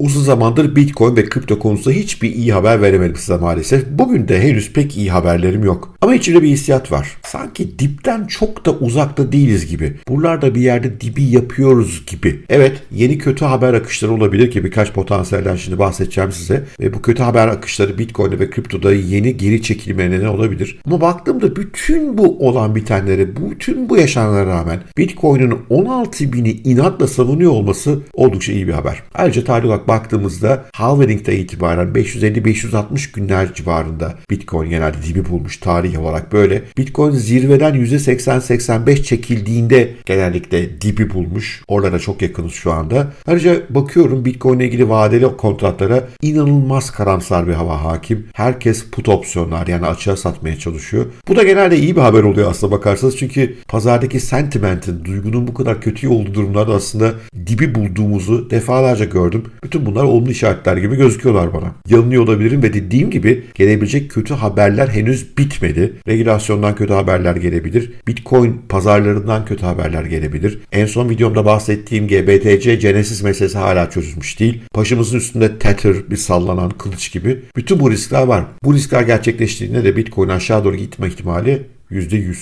Uzun zamandır Bitcoin ve kripto konusunda hiçbir iyi haber veremedim size maalesef. Bugün de henüz pek iyi haberlerim yok. Ama içimde bir hissiyat var. Sanki dipten çok da uzakta değiliz gibi. Buralarda bir yerde dibi yapıyoruz gibi. Evet yeni kötü haber akışları olabilir ki birkaç potansiyelden şimdi bahsedeceğim size. Ve bu kötü haber akışları Bitcoin'de ve kriptoda yeni geri çekilmeye neden olabilir. Ama baktığımda bütün bu olan bitenlere, bütün bu yaşananlara rağmen Bitcoin'in 16 bini inatla savunuyor olması oldukça iyi bir haber. Ayrıca tarih baktığımızda halvering'de itibaren 550-560 günler civarında Bitcoin genelde dibi bulmuş tarih olarak böyle. Bitcoin zirveden %80-85 çekildiğinde genellikle dibi bulmuş. Oralara çok yakınız şu anda. Ayrıca bakıyorum Bitcoin ile ilgili vadeli kontratlara inanılmaz karamsar bir hava hakim. Herkes put opsiyonlar yani açığa satmaya çalışıyor. Bu da genelde iyi bir haber oluyor aslında bakarsanız. Çünkü pazardaki sentimentin, duygunun bu kadar kötü olduğu durumlarda aslında dibi bulduğumuzu defalarca gördüm. Bütün bunlar olumlu işaretler gibi gözüküyorlar bana. Yanılıyor olabilirim ve dediğim gibi gelebilecek kötü haberler henüz bitmedi. Regülasyondan kötü haberler gelebilir. Bitcoin pazarlarından kötü haberler gelebilir. En son videomda bahsettiğim GBTC Genesis meselesi hala çözülmüş değil. Başımızın üstünde Tether bir sallanan kılıç gibi. Bütün bu riskler var. Bu riskler gerçekleştiğinde de Bitcoin aşağı doğru gitme ihtimali %100.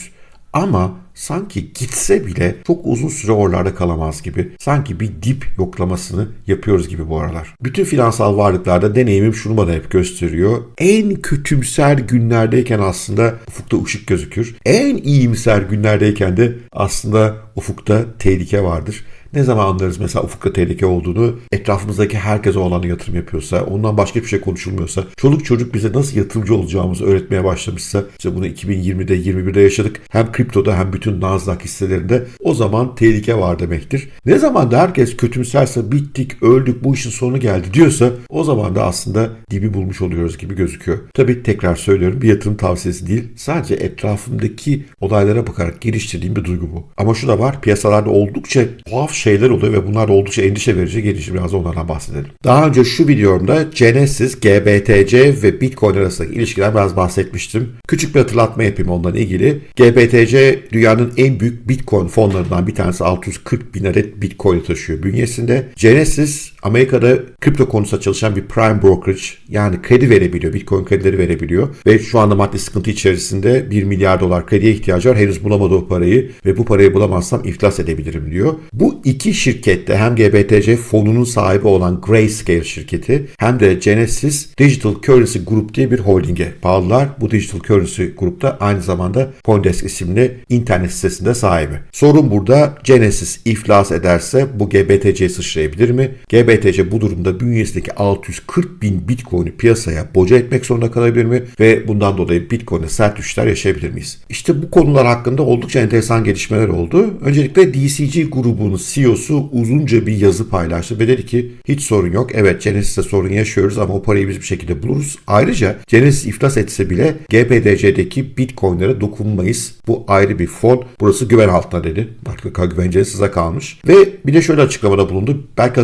Ama sanki gitse bile çok uzun süre oralarda kalamaz gibi. Sanki bir dip yoklamasını yapıyoruz gibi bu aralar. Bütün finansal varlıklarda deneyimim şunu bana hep gösteriyor. En kötümser günlerdeyken aslında ufukta ışık gözükür. En iyimser günlerdeyken de aslında ufukta tehlike vardır. Ne zaman anlarız mesela ufukta tehlike olduğunu? Etrafımızdaki herkes o alana yatırım yapıyorsa, ondan başka bir şey konuşulmuyorsa, çoluk çocuk bize nasıl yatırımcı olacağımızı öğretmeye başlamışsa, işte bunu 2020'de, 21'de yaşadık. Hem kriptoda hem bütün Nasdaq hisselerinde o zaman tehlike var demektir. Ne zaman da herkes kötümserse bittik, öldük, bu işin sonu geldi diyorsa o zaman da aslında dibi bulmuş oluyoruz gibi gözüküyor. Tabii tekrar söylüyorum bir yatırım tavsiyesi değil. Sadece etrafımdaki olaylara bakarak geliştirdiğim bir duygu bu. Ama şu da var piyasalarda oldukça tuhaf şeyler oluyor ve bunlar oldukça endişe verici. Gelişi biraz onlardan bahsedelim. Daha önce şu videomda Genesis, GBTC ve Bitcoin arasındaki ilişkiler biraz bahsetmiştim. Küçük bir hatırlatma yapayım ondan ilgili. GBTC dünyanın en büyük Bitcoin fonlarından bir tanesi 640 bin adet Bitcoin taşıyor bünyesinde. Genesis Amerika'da kripto konusunda çalışan bir prime brokerage yani kredi verebiliyor. Bitcoin kredileri verebiliyor. Ve şu anda maddi sıkıntı içerisinde 1 milyar dolar krediye ihtiyacı var. Henüz bulamadı o parayı ve bu parayı bulamazsam iflas edebilirim diyor. Bu iki şirkette hem GBTC fonunun sahibi olan Grayscale şirketi hem de Genesis Digital Currency Group diye bir holdinge bağlılar. Bu Digital Currency Group'ta aynı zamanda Coindesk isimli internet sitesinde sahibi. Sorun burada Genesis iflas ederse bu GBTC'ye sıçrayabilir mi? GBTC bu durumda bünyesindeki 640 bin Bitcoin'i piyasaya boca etmek zorunda kalabilir mi? Ve bundan dolayı Bitcoin'e sert düşüşler yaşayabilir miyiz? İşte bu konular hakkında oldukça enteresan gelişmeler oldu. Öncelikle DCG grubunun CEO'su uzunca bir yazı paylaştı ve dedi ki hiç sorun yok. Evet Genesis'te sorun yaşıyoruz ama o parayı biz bir şekilde buluruz. Ayrıca Genesis iflas etse bile GBTC'deki Bitcoin'lere dokunmayız. Bu ayrı bir fon. Burası güven altında dedi. Artık güvencesi size kalmış. Ve bir de şöyle açıklamada bulundu. Belki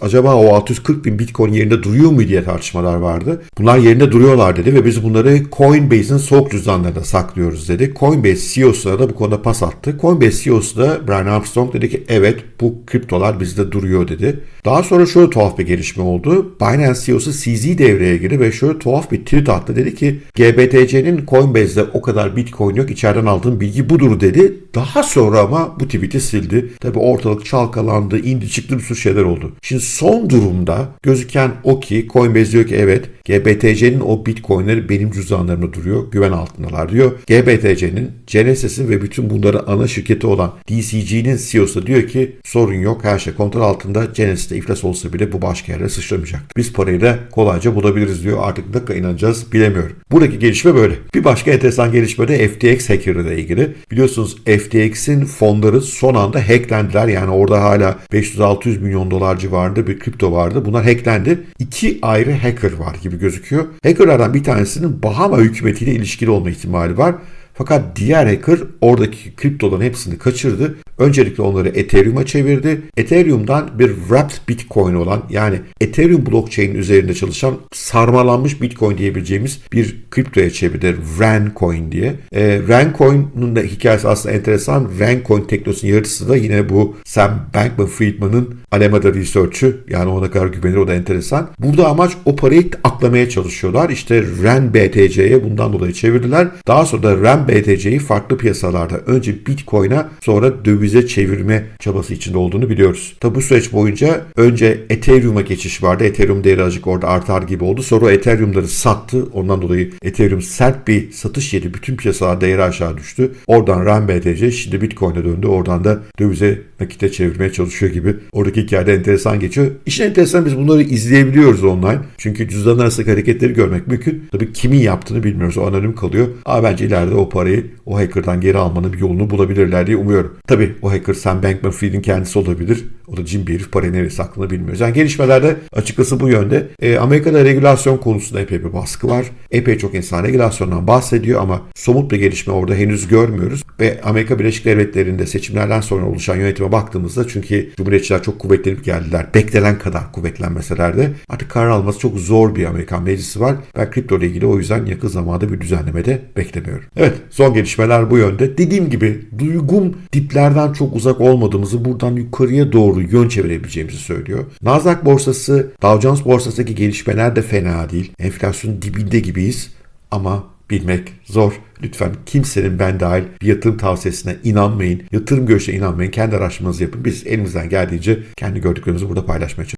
acaba o 640 bin Bitcoin yerinde duruyor mu diye tartışmalar vardı. Bunlar yerinde duruyorlar dedi ve biz bunları Coinbase'in soğuk cüzdanlarında saklıyoruz dedi. Coinbase CEO'suna da bu konuda pas attı. Coinbase CEO'su da Brian Armstrong dedi ki evet bu kriptolar bizde duruyor dedi. Daha sonra şöyle tuhaf bir gelişme oldu. Binance CEO'su CZ devreye girdi ve şöyle tuhaf bir tweet attı. Dedi ki GBTC'nin Coinbase'de o kadar Bitcoin yok. İçeriden aldığım bilgi budur dedi. Daha sonra ama bu tweet'i sildi. Tabi ortalık çalkalandı, indi çıktı bir sürü şeyler oldu. Şimdi son durumda gözüken o ki Coinbase diyor ki evet GBTC'nin o Bitcoin'leri benim cüzdanlarımda duruyor. Güven altındalar diyor. GBTC'nin Genesis'in ve bütün bunların ana şirketi olan DCG'nin CEO'su diyor ki sorun yok her şey kontrol altında. Genesis'te iflas olsa bile bu başka yere sıçramayacak. Biz parayı da kolayca bulabiliriz diyor. Artık kadar inanacağız bilemiyorum. Buradaki gelişme böyle. Bir başka enteresan gelişme de FTX hacker'ı ile ilgili. Biliyorsunuz FTX'in fonları son anda hacklendiler. Yani orada hala 500-600 milyon dolar civarında bir kripto vardı. Bunlar hacklendi. İki ayrı hacker var gibi gözüküyor. Hackerlardan bir tanesinin Bahama hükümetiyle ilişkili olma ihtimali var. Fakat diğer hacker oradaki kriptoların hepsini kaçırdı. Öncelikle onları Ethereum'a çevirdi. Ethereum'dan bir wrapped Bitcoin olan yani Ethereum blockchain üzerinde çalışan sarmalanmış Bitcoin diyebileceğimiz bir kriptoya çevirdi. Rencoin diye. E, Rencoin'un da hikayesi aslında enteresan. Rencoin teknolojisinin yaratıcısı da yine bu Sam Bankman-Friedman'ın Alameda Research'ü. Yani ona kadar güvenir o da enteresan. Burada amaç o parayı aklamaya çalışıyorlar. İşte REN BTC'ye bundan dolayı çevirdiler. Daha sonra da REN BTC'yi farklı piyasalarda önce Bitcoin'a sonra dövize çevirme çabası içinde olduğunu biliyoruz. Tabi bu süreç boyunca önce Ethereum'a geçiş vardı. Ethereum değeri azıcık orada artar gibi oldu. Sonra Ethereum'ları sattı. Ondan dolayı Ethereum sert bir satış yedi. Bütün piyasalar değeri aşağı düştü. Oradan REN BTC şimdi Bitcoin'e döndü. Oradan da dövize nakite çevirmeye çalışıyor gibi. Oradaki hikayede enteresan geçiyor. İşin enteresan biz bunları izleyebiliyoruz online. Çünkü cüzdan arasındaki hareketleri görmek mümkün. Tabii kimin yaptığını bilmiyoruz. O anonim kalıyor. Ama bence ileride o parayı o hacker'dan geri almanın bir yolunu bulabilirler diye umuyorum. Tabii o hacker Sam Bankman-Fried'in kendisi olabilir. O da cin bir herif parayı nereye sakladığını bilmiyoruz. Yani gelişmelerde açıkçası bu yönde. E, Amerika'da regülasyon konusunda epey bir baskı var. Epey çok insan regülasyondan bahsediyor ama somut bir gelişme orada henüz görmüyoruz. Ve Amerika Birleşik Devletleri'nde seçimlerden sonra oluşan yönetime baktığımızda çünkü Cumhuriyetçiler çok kuvvetlenip geldiler. Beklenen kadar kuvvetlenmeseler de artık karar alması çok zor bir Amerikan meclisi var. Ben kripto ile ilgili o yüzden yakın zamanda bir düzenleme de beklemiyorum. Evet son gelişmeler bu yönde. Dediğim gibi duygum diplerden çok uzak olmadığımızı buradan yukarıya doğru yön çevirebileceğimizi söylüyor. Nasdaq borsası, Dow Jones borsasındaki gelişmeler de fena değil. Enflasyon dibinde gibiyiz ama bilmek zor. Lütfen kimsenin ben dahil bir yatırım tavsiyesine inanmayın. Yatırım görüşüne inanmayın. Kendi araştırmanızı yapın. Biz elimizden geldiğince kendi gördüklerimizi burada paylaşmaya çalışıyoruz.